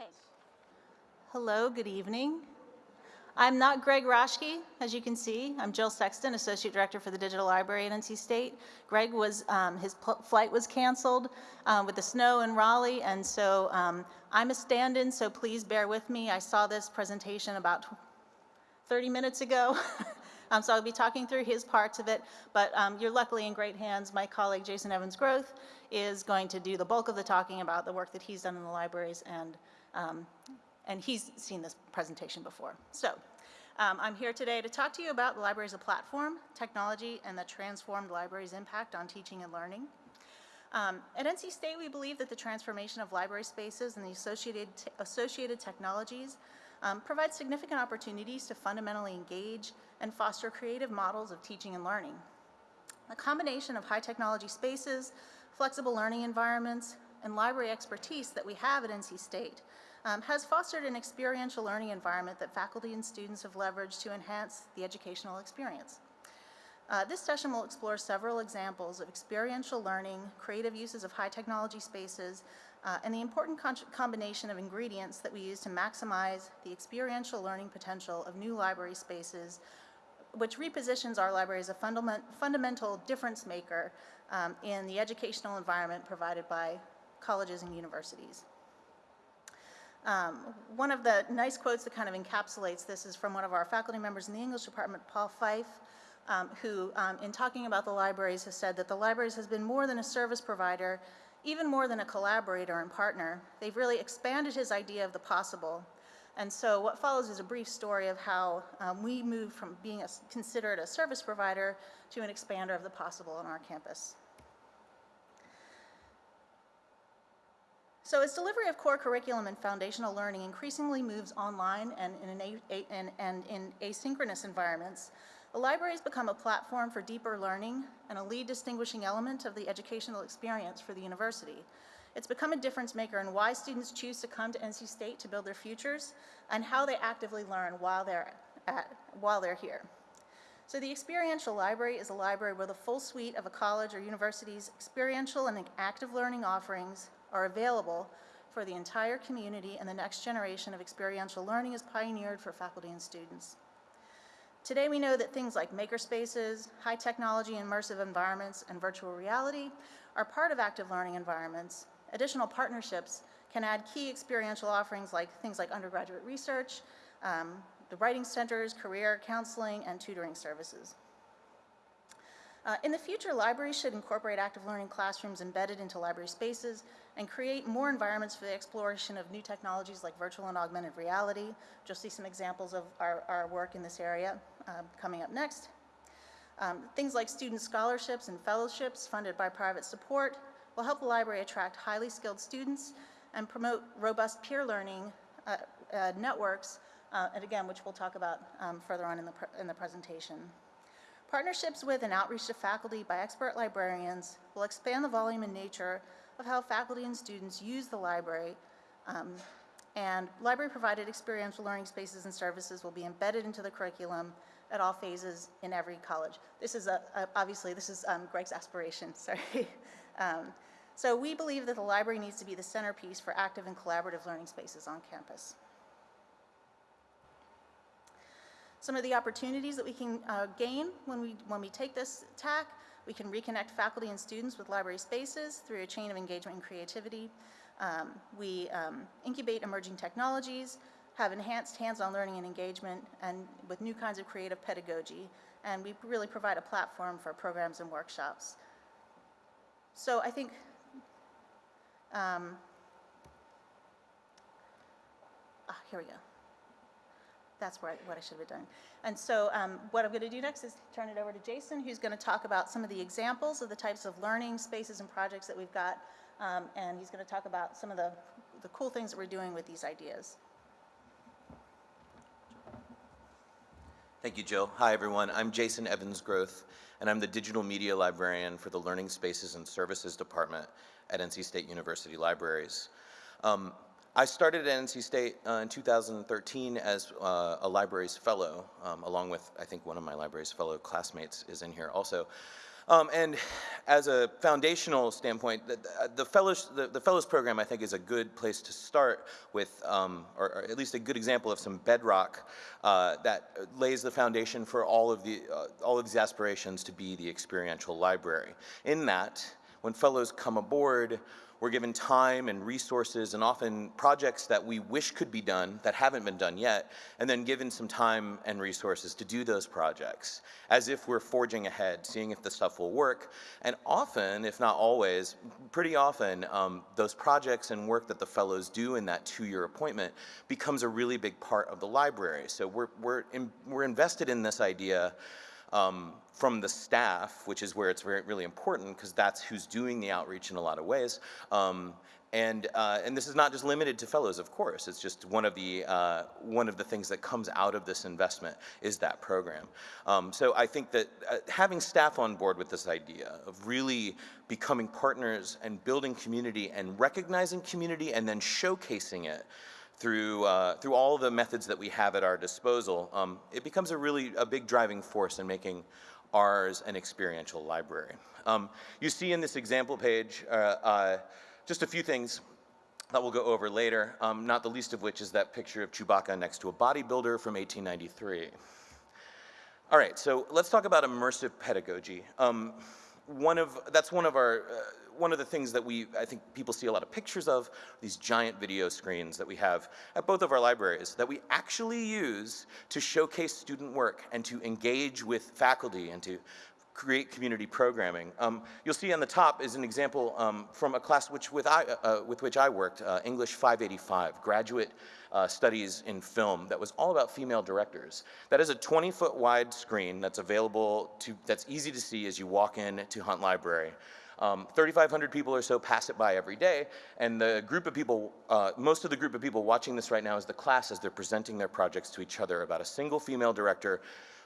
Okay. Hello, good evening. I'm not Greg Raschke, as you can see. I'm Jill Sexton, Associate Director for the Digital Library at NC State. Greg was, um, his flight was canceled um, with the snow in Raleigh, and so um, I'm a stand-in, so please bear with me. I saw this presentation about 30 minutes ago. Um, so I'll be talking through his parts of it, but um, you're luckily in great hands. My colleague Jason Evans Groth is going to do the bulk of the talking about the work that he's done in the libraries, and, um, and he's seen this presentation before. So um, I'm here today to talk to you about the library as a platform, technology, and the transformed library's impact on teaching and learning. Um, At NC State, we believe that the transformation of library spaces and the associated, associated technologies um, provide significant opportunities to fundamentally engage and foster creative models of teaching and learning. A combination of high technology spaces, flexible learning environments, and library expertise that we have at NC State um, has fostered an experiential learning environment that faculty and students have leveraged to enhance the educational experience. Uh, this session will explore several examples of experiential learning, creative uses of high technology spaces, uh, and the important combination of ingredients that we use to maximize the experiential learning potential of new library spaces, which repositions our library as a fundament, fundamental difference maker um, in the educational environment provided by colleges and universities. Um, one of the nice quotes that kind of encapsulates this is from one of our faculty members in the English department, Paul Fyfe, um, who, um, in talking about the libraries, has said that the libraries has been more than a service provider, even more than a collaborator and partner. They've really expanded his idea of the possible. And so what follows is a brief story of how um, we moved from being a, considered a service provider to an expander of the possible on our campus. So as delivery of core curriculum and foundational learning increasingly moves online and in, an a, and, and in asynchronous environments, the library has become a platform for deeper learning and a lead distinguishing element of the educational experience for the university. It's become a difference maker in why students choose to come to NC State to build their futures and how they actively learn while they're, at, while they're here. So the experiential library is a library where the full suite of a college or university's experiential and active learning offerings are available for the entire community and the next generation of experiential learning is pioneered for faculty and students. Today we know that things like makerspaces, high technology immersive environments, and virtual reality are part of active learning environments. Additional partnerships can add key experiential offerings like things like undergraduate research, um, the writing centers, career counseling, and tutoring services. Uh, in the future, libraries should incorporate active learning classrooms embedded into library spaces and create more environments for the exploration of new technologies like virtual and augmented reality. You'll see some examples of our, our work in this area um, coming up next. Um, things like student scholarships and fellowships funded by private support will help the library attract highly skilled students and promote robust peer learning uh, uh, networks, uh, and again, which we'll talk about um, further on in the, in the presentation. Partnerships with and outreach to faculty by expert librarians will expand the volume and nature of how faculty and students use the library, um, and library-provided experiential learning spaces and services will be embedded into the curriculum at all phases in every college. This is a, a obviously, this is um, Greg's aspiration, sorry. um, so we believe that the library needs to be the centerpiece for active and collaborative learning spaces on campus. Some of the opportunities that we can uh, gain when we, when we take this tack, we can reconnect faculty and students with library spaces through a chain of engagement and creativity. Um, we um, incubate emerging technologies, have enhanced hands-on learning and engagement, and with new kinds of creative pedagogy, and we really provide a platform for programs and workshops. So I think um, ah, here we go. That's where I, what I should have done. And so um, what I'm going to do next is turn it over to Jason, who's going to talk about some of the examples of the types of learning spaces and projects that we've got. Um, and he's going to talk about some of the, the cool things that we're doing with these ideas. Thank you, Jill. Hi, everyone. I'm Jason Evans Groth, and I'm the Digital Media Librarian for the Learning Spaces and Services Department at NC State University Libraries. Um, I started at NC State uh, in 2013 as uh, a libraries fellow, um, along with, I think one of my libraries fellow classmates is in here also. Um, and as a foundational standpoint, the, the, fellows, the, the, fellows program I think is a good place to start with, um, or, or, at least a good example of some bedrock uh, that lays the foundation for all of, the, uh, all of these aspirations to be the experiential library. In that, when fellows come aboard, we're given time and resources and often projects that we wish could be done that haven't been done yet, and then given some time and resources to do those projects as if we're forging ahead, seeing if the stuff will work. And often, if not always, pretty often, um, those projects and work that the fellows do in that two-year appointment becomes a really big part of the library. So we're, we're, in, we're invested in this idea um, from the staff, which is where it's really important because that's who's doing the outreach in a lot of ways. Um, and, uh, and this is not just limited to fellows, of course. It's just one of the, uh, one of the things that comes out of this investment is that program. Um, so I think that uh, having staff on board with this idea of really becoming partners and building community and recognizing community and then showcasing it through, uh, through all the methods that we have at our disposal, um, it becomes a really a big driving force in making ours an experiential library. Um, you see in this example page uh, uh, just a few things that we'll go over later, um, not the least of which is that picture of Chewbacca next to a bodybuilder from 1893. All right, so let's talk about immersive pedagogy. One of, that's one of our, uh, one of the things that we, I think people see a lot of pictures of, these giant video screens that we have at both of our libraries that we actually use to showcase student work and to engage with faculty and to create community programming. Um, you'll see on the top is an example um, from a class which with, I, uh, with which I worked, uh, English 585, graduate uh, studies in film that was all about female directors. That is a 20 foot wide screen that's available to, that's easy to see as you walk in to Hunt Library. Um, 3,500 people or so pass it by every day, and the group of people, uh, most of the group of people watching this right now is the class as they're presenting their projects to each other about a single female director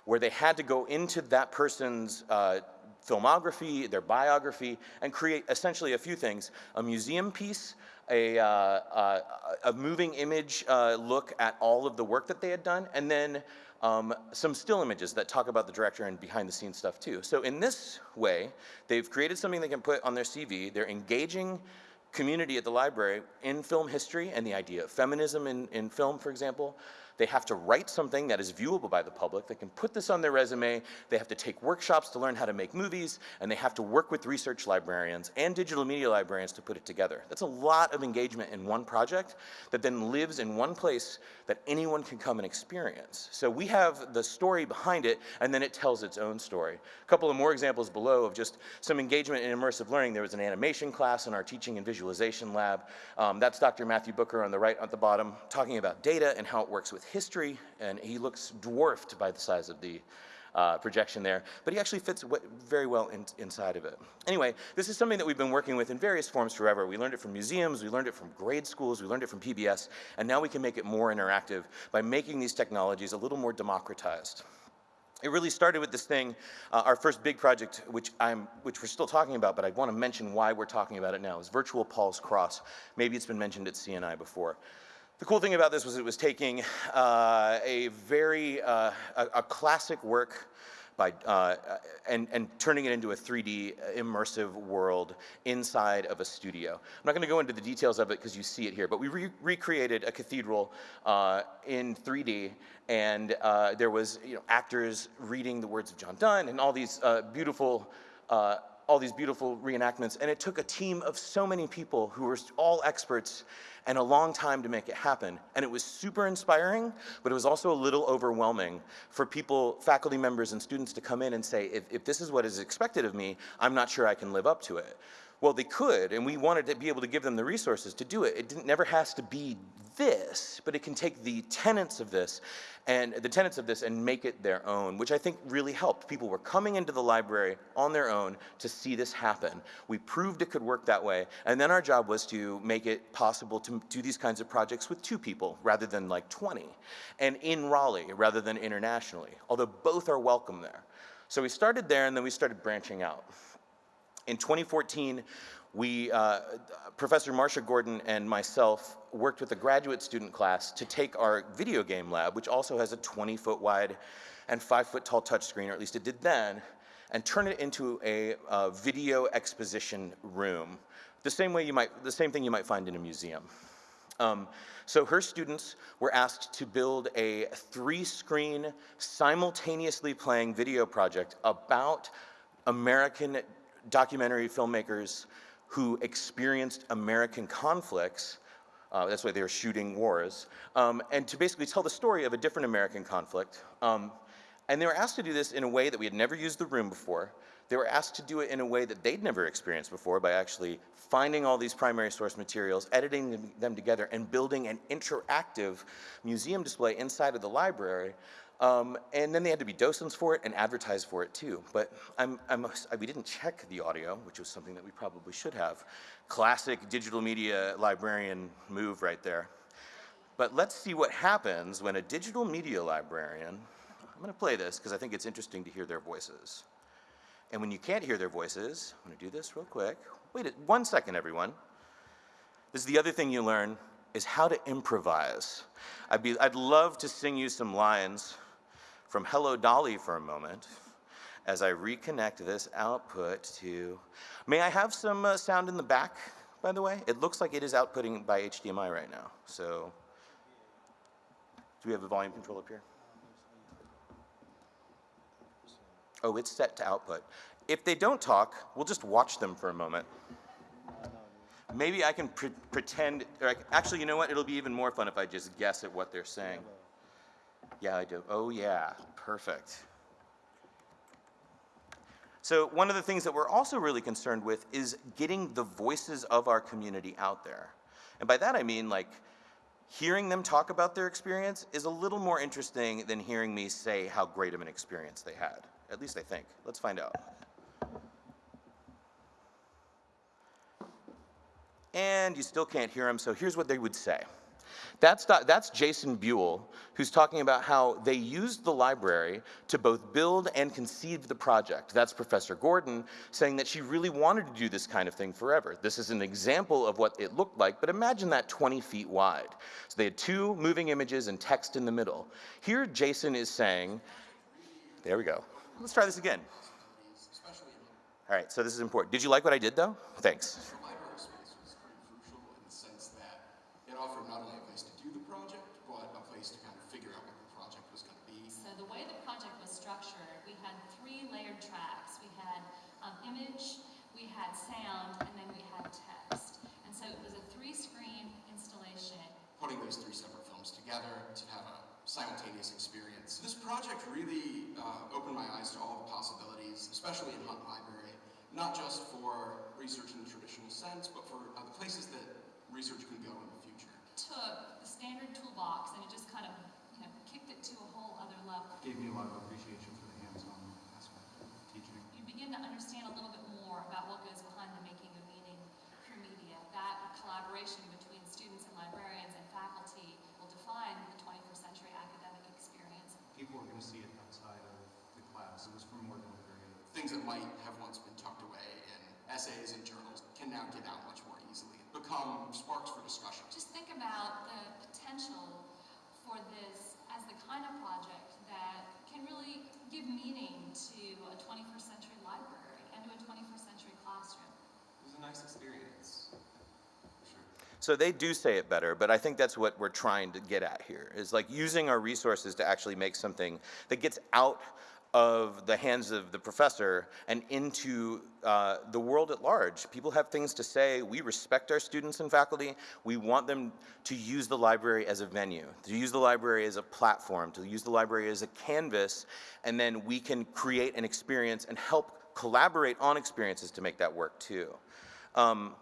where they had to go into that person's uh, filmography, their biography, and create essentially a few things, a museum piece, a, uh, uh, a moving image uh, look at all of the work that they had done, and then um, some still images that talk about the director and behind the scenes stuff too. So in this way, they've created something they can put on their CV. They're engaging community at the library in film history and the idea of feminism in, in film, for example. They have to write something that is viewable by the public. They can put this on their resume. They have to take workshops to learn how to make movies, and they have to work with research librarians and digital media librarians to put it together. That's a lot of engagement in one project that then lives in one place that anyone can come and experience. So we have the story behind it, and then it tells its own story. A couple of more examples below of just some engagement in immersive learning. There was an animation class in our teaching and visualization lab. Um, that's Dr. Matthew Booker on the right at the bottom, talking about data and how it works with history, and he looks dwarfed by the size of the uh, projection there, but he actually fits very well in, inside of it. Anyway, this is something that we've been working with in various forms forever. We learned it from museums, we learned it from grade schools, we learned it from PBS, and now we can make it more interactive by making these technologies a little more democratized. It really started with this thing, uh, our first big project, which, I'm, which we're still talking about, but I want to mention why we're talking about it now, is Virtual Paul's Cross. Maybe it's been mentioned at CNI before. The cool thing about this was it was taking uh, a very, uh, a, a, classic work by, uh, and, and turning it into a 3D immersive world inside of a studio. I'm not gonna go into the details of it because you see it here, but we re recreated a cathedral uh, in 3D and uh, there was you know, actors reading the words of John Donne and all these uh, beautiful all these beautiful reenactments, and it took a team of so many people who were all experts and a long time to make it happen. And it was super inspiring, but it was also a little overwhelming for people, faculty members and students to come in and say, if, if this is what is expected of me, I'm not sure I can live up to it. Well, they could, and we wanted to be able to give them the resources to do it. It never has to be this, but it can take the tenets of this and the tenets of this and make it their own, which I think really helped. People were coming into the library on their own to see this happen. We proved it could work that way, and then our job was to make it possible to do these kinds of projects with two people rather than like 20, and in Raleigh rather than internationally, although both are welcome there. So we started there and then we started branching out. In 2014, we, uh, Professor Marsha Gordon and myself worked with a graduate student class to take our video game lab, which also has a 20 foot wide and five foot tall touchscreen, or at least it did then, and turn it into a uh, video exposition room, the same way you might, the same thing you might find in a museum. Um, so her students were asked to build a three-screen, simultaneously playing video project about American documentary filmmakers who experienced American conflicts. Uh, that's why they were shooting wars. Um, and to basically tell the story of a different American conflict. Um, and they were asked to do this in a way that we had never used the room before. They were asked to do it in a way that they'd never experienced before by actually finding all these primary source materials, editing them, them together, and building an interactive museum display inside of the library. Um, and then they had to be docents for it and advertise for it too. But I'm, I'm, we didn't check the audio, which was something that we probably should have. Classic digital media librarian move right there. But let's see what happens when a digital media librarian, I'm gonna play this because I think it's interesting to hear their voices. And when you can't hear their voices, I'm gonna do this real quick. Wait one second, everyone. This is the other thing you learn, is how to improvise. I'd, be, I'd love to sing you some lines from Hello Dolly for a moment as I reconnect this output to, may I have some uh, sound in the back, by the way? It looks like it is outputting by HDMI right now, so. Do we have a volume control up here? Oh, it's set to output. If they don't talk, we'll just watch them for a moment. Maybe I can pre pretend, or I, actually, you know what? It'll be even more fun if I just guess at what they're saying. Yeah, I do. Oh, yeah, perfect. So one of the things that we're also really concerned with is getting the voices of our community out there. And by that I mean like hearing them talk about their experience is a little more interesting than hearing me say how great of an experience they had. At least I think. Let's find out. and you still can't hear them, so here's what they would say. That's, do- that's Jason Buell, who's talking about how they used the library to both build and conceive the project. That's Professor Gordon saying that she really wanted to do this kind of thing forever. This is an example of what it looked like, but imagine that 20 feet wide. So they had two moving images and text in the middle. Here, Jason is saying, there we go. Let's try this again. All right, so this is important. Did you like what I did, though? Thanks. The library space was pretty crucial in the sense that it offered not only a place to do the project, but a place to kind of figure out what the project was going to be. So the way the project was structured, we had three layered tracks. We had um, image, we had sound, and then we had text. And so it was a three-screen installation. Putting those three separate films together to have a simultaneous experience. This project really uh, opened my eyes to all the possibilities, especially in Hunt Library, not just for research in the traditional sense, but for uh, the places that research can go in the future. Took the standard toolbox and it just kind of, you know, kicked it to a whole other level. gave me a lot of appreciation for the hands-on aspect of teaching. You begin to understand a little bit more about what goes behind the making of meaning through media. That collaboration between students and librarians and faculty will define the 21st century academic experience. People are going to see it outside of the class. It was for more than a period. Things that might have once been tucked away in essays and journals can now get out much more easily, and become sparks for discussion. Just think about the potential for this as the kind of project that can really give meaning to a 21st century library and to a 21st century classroom. It was a nice experience. So they do say it better, but I think that's what we're trying to get at here, is like using our resources to actually make something that gets out of the hands of the professor and into uh, the world at large. People have things to say. We respect our students and faculty. We want them to use the library as a venue, to use the library as a platform, to use the library as a canvas, and then we can create an experience and help collaborate on experiences to make that work too. Um,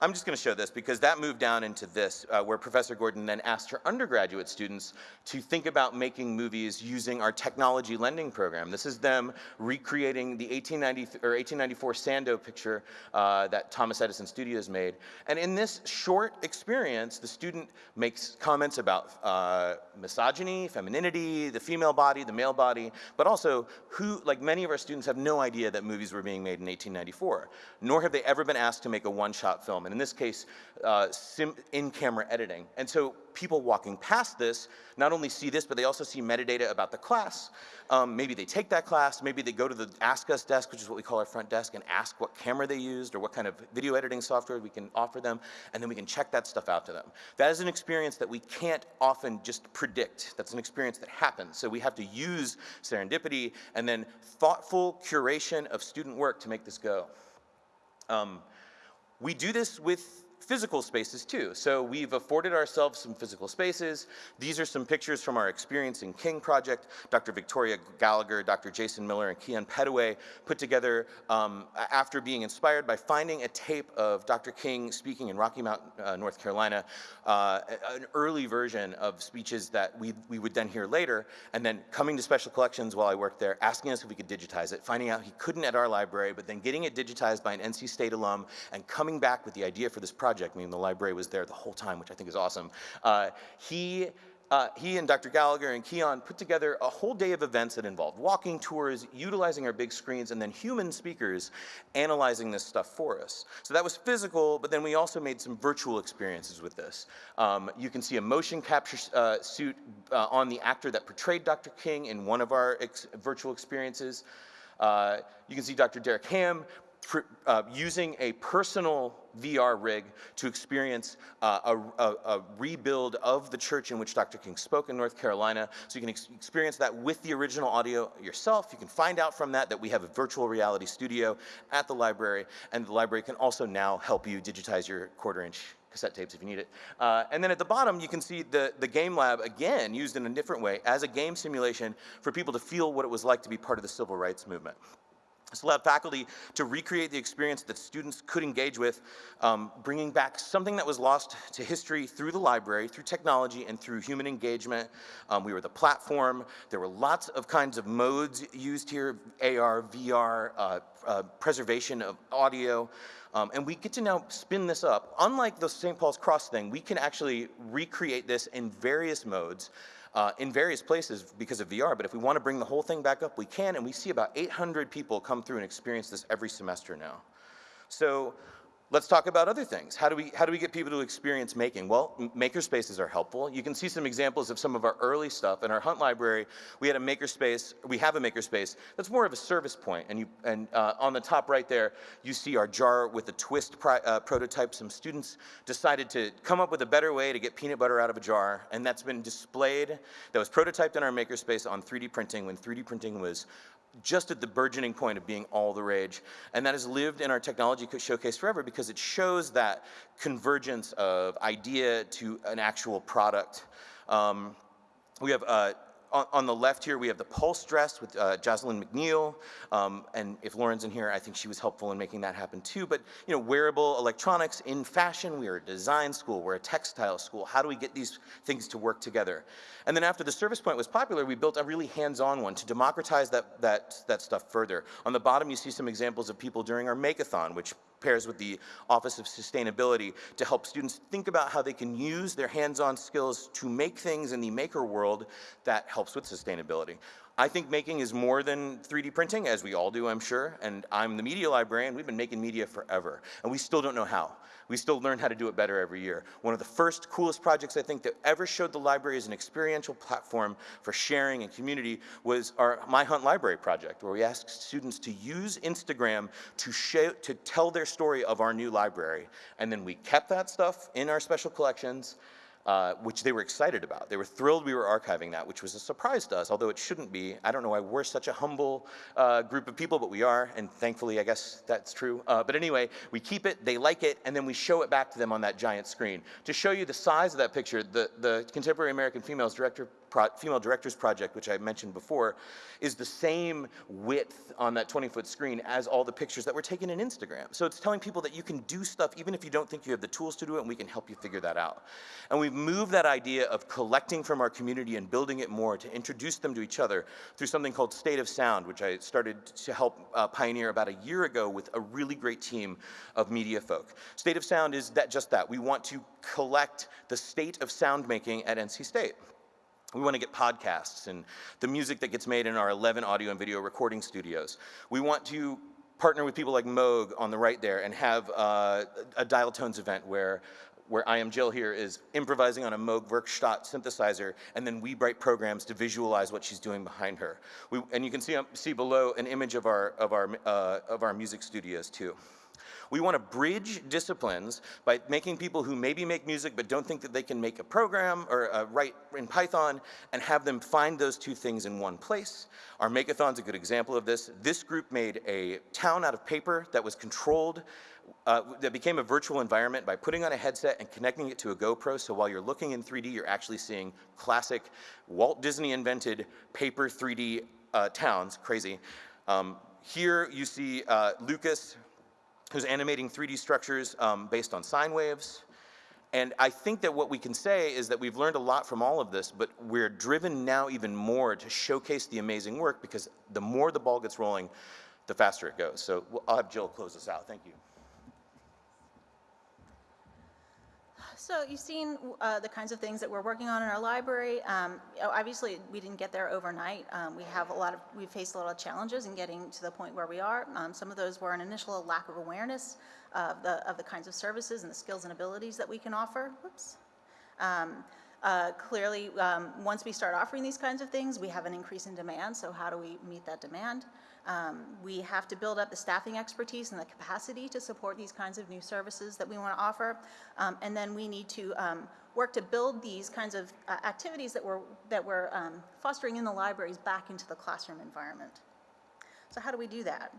I'm just going to show this because that moved down into this, uh, where Professor Gordon then asked her undergraduate students to think about making movies using our technology lending program. This is them recreating the 1890 or 1894 Sandow picture uh, that Thomas Edison Studios made. And in this short experience, the student makes comments about uh, misogyny, femininity, the female body, the male body, but also who, like many of our students have no idea that movies were being made in 1894, nor have they ever been asked to make a one-shot film and in this case, uh, in-camera editing. And so people walking past this not only see this, but they also see metadata about the class. Um, maybe they take that class, maybe they go to the Ask Us desk, which is what we call our front desk, and ask what camera they used or what kind of video editing software we can offer them, and then we can check that stuff out to them. That is an experience that we can't often just predict. That's an experience that happens. So we have to use serendipity and then thoughtful curation of student work to make this go. Um, we do this with physical spaces too. So we've afforded ourselves some physical spaces. These are some pictures from our Experiencing King project. Dr. Victoria Gallagher, Dr. Jason Miller, and Keon Pettiway put together um, after being inspired by finding a tape of Dr. King speaking in Rocky Mount, uh, North Carolina, uh, an early version of speeches that we, we would then hear later, and then coming to special collections while I worked there, asking us if we could digitize it, finding out he couldn't at our library, but then getting it digitized by an NC State alum, and coming back with the idea for this project project, meaning the library was there the whole time, which I think is awesome. Uh, he uh, he and Dr. Gallagher and Keon put together a whole day of events that involved walking tours, utilizing our big screens, and then human speakers analyzing this stuff for us. So that was physical, but then we also made some virtual experiences with this. Um, you can see a motion capture uh, suit uh, on the actor that portrayed Dr. King in one of our ex virtual experiences. Uh, you can see Dr. Derek Ham uh, using a personal VR rig to experience uh, a, a, a, rebuild of the church in which Dr. King spoke in North Carolina. So you can ex experience that with the original audio yourself. You can find out from that that we have a virtual reality studio at the library, and the library can also now help you digitize your quarter inch cassette tapes if you need it. Uh, and then at the bottom, you can see the, the game lab, again, used in a different way as a game simulation for people to feel what it was like to be part of the civil rights movement. This allowed faculty to recreate the experience that students could engage with, um, bringing back something that was lost to history through the library, through technology, and through human engagement. Um, we were the platform. There were lots of kinds of modes used here, AR, VR, uh, uh, preservation of audio. Um, and we get to now spin this up. Unlike the St. Paul's Cross thing, we can actually recreate this in various modes uh, in various places because of VR, but if we want to bring the whole thing back up, we can, and we see about 800 people come through and experience this every semester now. So Let's talk about other things. How do we, how do we get people to experience making? Well, makerspaces are helpful. You can see some examples of some of our early stuff. In our Hunt library, we had a makerspace, we have a makerspace that's more of a service point. And, you, and uh, on the top right there, you see our jar with a twist uh, prototype. Some students decided to come up with a better way to get peanut butter out of a jar, and that's been displayed, that was prototyped in our makerspace on 3D printing when 3D printing was just at the burgeoning point of being all the rage. And that has lived in our technology showcase forever because it shows that convergence of idea to an actual product. Um, we have uh, on, on, the left here, we have the pulse dress with uh, Jocelyn McNeil. Um, and if Lauren's in here, I think she was helpful in making that happen too. But, you know, wearable electronics in fashion, we are a design school, we're a textile school. How do we get these things to work together? And then after the service point was popular, we built a really hands-on one to democratize that, that, that stuff further. On the bottom, you see some examples of people during our Makeathon, which pairs with the Office of Sustainability to help students think about how they can use their hands-on skills to make things in the maker world that helps with sustainability. I think making is more than 3D printing, as we all do, I'm sure, and I'm the media librarian. We've been making media forever, and we still don't know how. We still learn how to do it better every year. One of the first coolest projects I think that ever showed the library as an experiential platform for sharing and community was our My Hunt Library project, where we asked students to use Instagram to, show, to tell their story of our new library. And then we kept that stuff in our special collections, uh, which they were excited about. They were thrilled we were archiving that, which was a surprise to us, although it shouldn't be. I don't know why we're such a humble uh, group of people, but we are, and thankfully, I guess that's true. Uh, but anyway, we keep it, they like it, and then we show it back to them on that giant screen. To show you the size of that picture, the, the Contemporary American Females Director Female Directors Project, which I mentioned before, is the same width on that 20-foot screen as all the pictures that were taken in Instagram. So it's telling people that you can do stuff even if you don't think you have the tools to do it, and we can help you figure that out. And we've moved that idea of collecting from our community and building it more to introduce them to each other through something called State of Sound, which I started to help uh, pioneer about a year ago with a really great team of media folk. State of Sound is that just that. We want to collect the state of sound making at NC State. We want to get podcasts and the music that gets made in our 11 audio and video recording studios. We want to partner with people like Moog on the right there and have uh, a dial tones event where where I am Jill here is improvising on a Moog Werkstatt synthesizer, and then we write programs to visualize what she's doing behind her. We, and you can see, see below an image of our, of, our, uh, of our music studios too. We want to bridge disciplines by making people who maybe make music but don't think that they can make a program or uh, write in Python and have them find those two things in one place. Our Makeathon's a good example of this. This group made a town out of paper that was controlled uh, that became a virtual environment by putting on a headset and connecting it to a GoPro, so while you're looking in 3D, you're actually seeing classic Walt Disney invented paper 3D uh, towns, crazy. Um, here you see uh, Lucas, who's animating 3D structures um, based on sine waves. And I think that what we can say is that we've learned a lot from all of this, but we're driven now even more to showcase the amazing work because the more the ball gets rolling, the faster it goes. So I'll have Jill close us out. Thank you. So you've seen uh, the kinds of things that we're working on in our library. Um, obviously, we didn't get there overnight. Um, we have a lot of, we faced a lot of challenges in getting to the point where we are. Um, some of those were an initial lack of awareness of the, of the kinds of services and the skills and abilities that we can offer. Whoops. Um, uh, clearly, um, once we start offering these kinds of things, we have an increase in demand, so how do we meet that demand? Um, we have to build up the staffing expertise and the capacity to support these kinds of new services that we want to offer. Um, and then we need to um, work to build these kinds of uh, activities that we're, that we're um, fostering in the libraries back into the classroom environment. So how do we do that?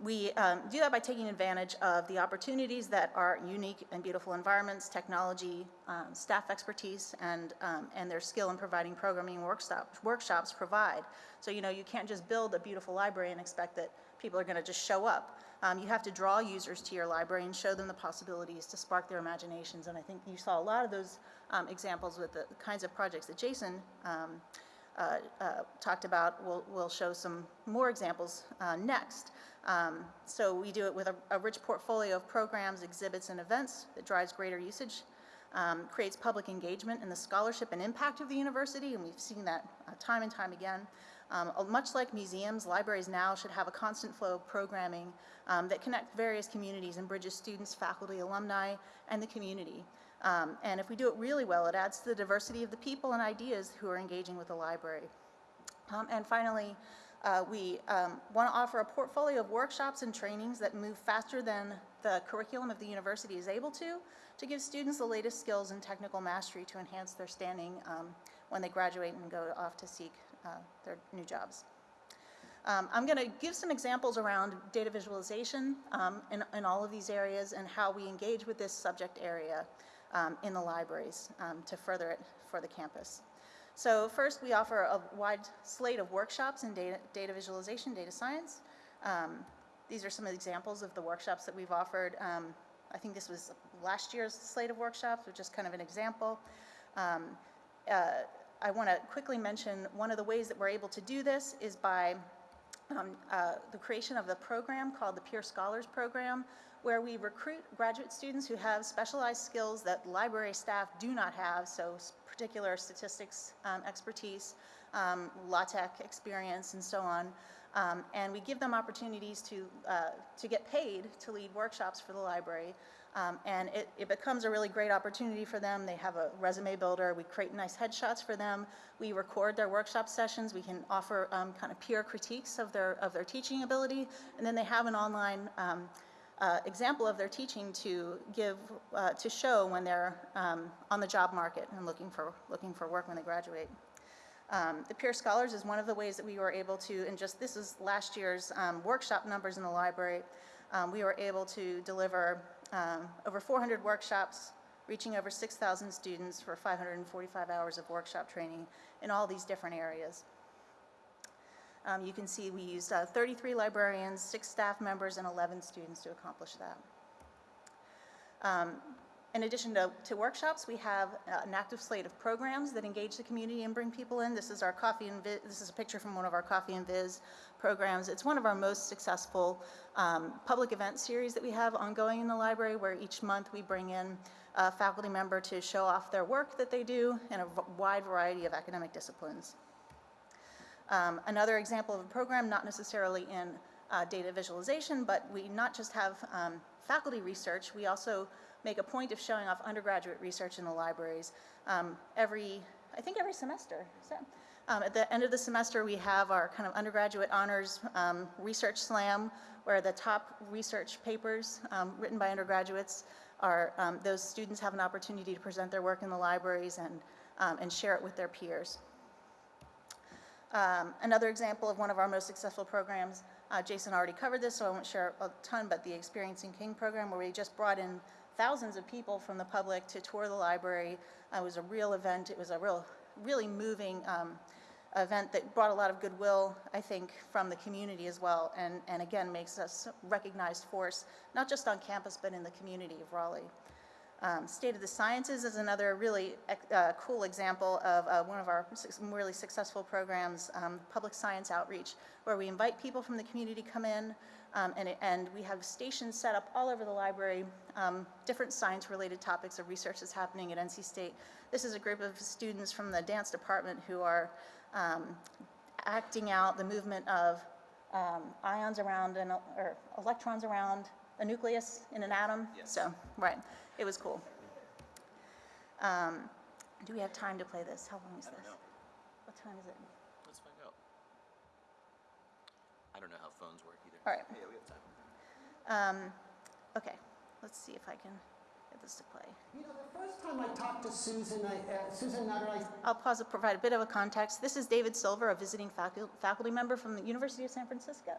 We um, do that by taking advantage of the opportunities that our unique and beautiful environments, technology, um, staff expertise, and, um, and their skill in providing programming workshops, workshops provide. So, you know, you can't just build a beautiful library and expect that people are going to just show up. Um, you have to draw users to your library and show them the possibilities to spark their imaginations. And I think you saw a lot of those um, examples with the kinds of projects that Jason um, uh, uh, talked about. We'll, we'll show some more examples uh, next. Um, so we do it with a, a, rich portfolio of programs, exhibits, and events that drives greater usage, um, creates public engagement in the scholarship and impact of the university, and we've seen that uh, time and time again. Um, much like museums, libraries now should have a constant flow of programming um, that connect various communities and bridges students, faculty, alumni, and the community. Um, and if we do it really well, it adds to the diversity of the people and ideas who are engaging with the library. Um, and finally, uh, we um, want to offer a portfolio of workshops and trainings that move faster than the curriculum of the university is able to, to give students the latest skills and technical mastery to enhance their standing um, when they graduate and go off to seek uh, their new jobs. Um, I'm going to give some examples around data visualization um, in, in, all of these areas and how we engage with this subject area um, in the libraries um, to further it for the campus. So first, we offer a wide slate of workshops in data, data visualization, data science. Um, these are some examples of the workshops that we've offered. Um, I think this was last year's slate of workshops, which is kind of an example. Um, uh, I want to quickly mention one of the ways that we're able to do this is by um, uh, the creation of the program called the Peer Scholars Program, where we recruit graduate students who have specialized skills that library staff do not have, so particular statistics um, expertise, um, LaTeX experience, and so on. Um, and we give them opportunities to, uh, to get paid to lead workshops for the library. Um, and it, it, becomes a really great opportunity for them. They have a resume builder. We create nice headshots for them. We record their workshop sessions. We can offer um, kind of peer critiques of their, of their teaching ability. And then they have an online um, uh, example of their teaching to give, uh, to show when they're um, on the job market and looking for, looking for work when they graduate. Um, the Peer Scholars is one of the ways that we were able to, and just this is last year's um, workshop numbers in the library, um, we were able to deliver um, over 400 workshops, reaching over 6,000 students for 545 hours of workshop training in all these different areas. Um, you can see we used uh, 33 librarians, six staff members, and 11 students to accomplish that. Um, in addition to, to, workshops, we have uh, an active slate of programs that engage the community and bring people in. This is our Coffee and Viz, this is a picture from one of our Coffee and Viz programs. It's one of our most successful um, public event series that we have ongoing in the library where each month we bring in a faculty member to show off their work that they do in a wide variety of academic disciplines. Um, another example of a program, not necessarily in uh, data visualization, but we not just have um, faculty research, we also make a point of showing off undergraduate research in the libraries um, every, I think every semester. That- um, At the end of the semester, we have our kind of undergraduate honors um, research slam, where the top research papers um, written by undergraduates are, um, those students have an opportunity to present their work in the libraries and, um, and share it with their peers. Um, Another example of one of our most successful programs, uh, Jason already covered this, so I won't share a ton, but the Experiencing King program, where we just brought in thousands of people from the public to tour the library. Uh, It was a real event. It was a real, really moving um, event that brought a lot of goodwill, I think, from the community as well, and, and again, makes us recognized force, not just on campus, but in the community of Raleigh. Um, State of the Sciences is another really uh, cool example of uh, one of our really successful programs, um, Public Science Outreach, where we invite people from the community to come in, um, and, and we have stations set up all over the library, um, different science-related topics of research that's happening at NC State. This is a group of students from the dance department who are um, acting out the movement of um, ions around, an, or electrons around a nucleus in an atom. So, right, it was cool. Um, Do we have time to play this? How long is this? What time is it? Let's find out. I don't know how phones work either. All right. Yeah, we have time. Um, Okay, let's see if I can get this to play. You know, the first time I talked to Susan, I, uh, Susan Nutter, I I'll pause to provide a bit of a context. This is David Silver, a visiting facu- faculty member from the University of San Francisco,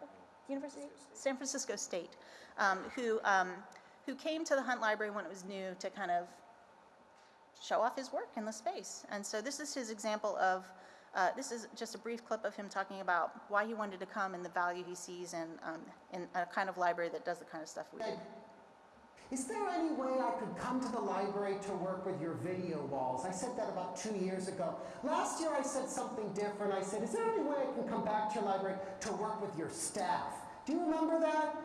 University, San Francisco State, um, who, um, who came to the Hunt Library when it was new to kind of show off his work in the space. And so this is his example of, uh, this is just a brief clip of him talking about why he wanted to come and the value he sees in, um, in a kind of library that does the kind of stuff we do. Is there any way I could come to the library to work with your video walls? I said that about two years ago. Last year I said something different. I said, is there any way I can come back to your library to work with your staff? Do you remember that?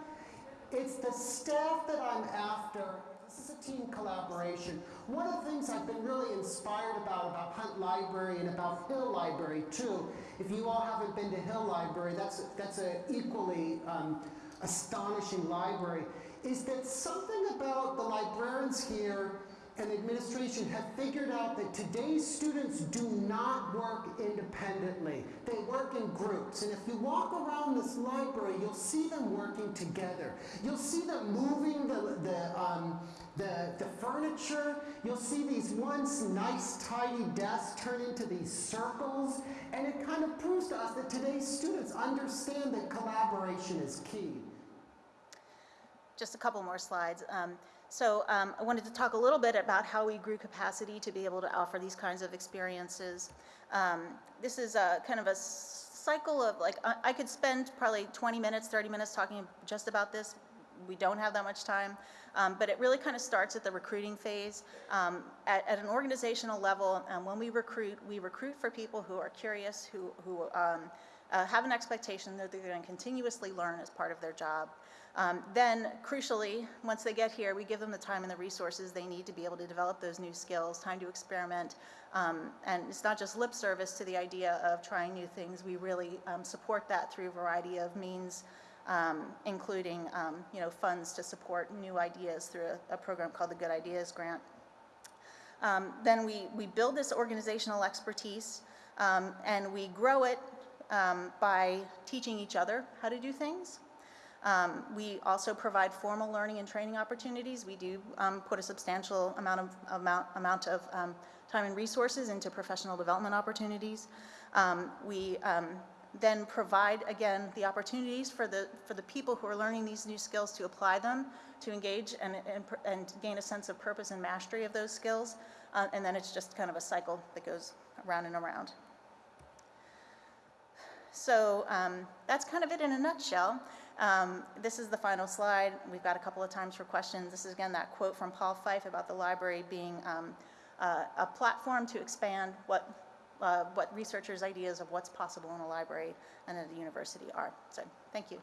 It's the staff that I'm after. This is a team collaboration. One of the things I've been really inspired about, about Hunt Library and about Hill Library too, if you all haven't been to Hill Library, that's, that's an equally um, astonishing library, is that something about the librarians here and administration have figured out that today's students do not work independently. They work in groups. And if you walk around this library, you'll see them working together. You'll see them moving the, the, um, the, the furniture. You'll see these once nice, tidy desks turn into these circles. And it kind of proves to us that today's students understand that collaboration is key. Just a couple more slides. Um, So um, I wanted to talk a little bit about how we grew capacity to be able to offer these kinds of experiences. Um, This is a kind of a cycle of, like, I I could spend probably 20 minutes, 30 minutes talking just about this. We don't have that much time, Um, but it really kind of starts at the recruiting phase. Um, At at an organizational level, um, when we recruit, we recruit for people who are curious, who who um, uh, have an expectation that they're going to continuously learn as part of their job. Um, Then, crucially, once they get here, we give them the time and the resources they need to be able to develop those new skills, time to experiment. Um, And it's not just lip service to the idea of trying new things. We really um, support that through a variety of means, um, including, um, you know, funds to support new ideas through a- a program called the Good Ideas Grant. Um, Then we, we build this organizational expertise, and we grow it by teaching each other how to do things. Um, We also provide formal learning and training opportunities. We do um, put a substantial amount of, amount, amount of um, time and resources into professional development opportunities. Um, We um, then provide, again, the opportunities for the, for the people who are learning these new skills to apply them, to engage and, and, and gain a sense of purpose and mastery of those skills. Uh, And then it's just kind of a cycle that goes around and around. So um, that's kind of it in a nutshell. Um, This is the final slide. We've got a couple of times for questions. This is again that quote from Paul Fyfe about the library being um, uh, a platform to expand what, uh, what researchers' ideas of what's possible in a library and at a university are. So, thank you.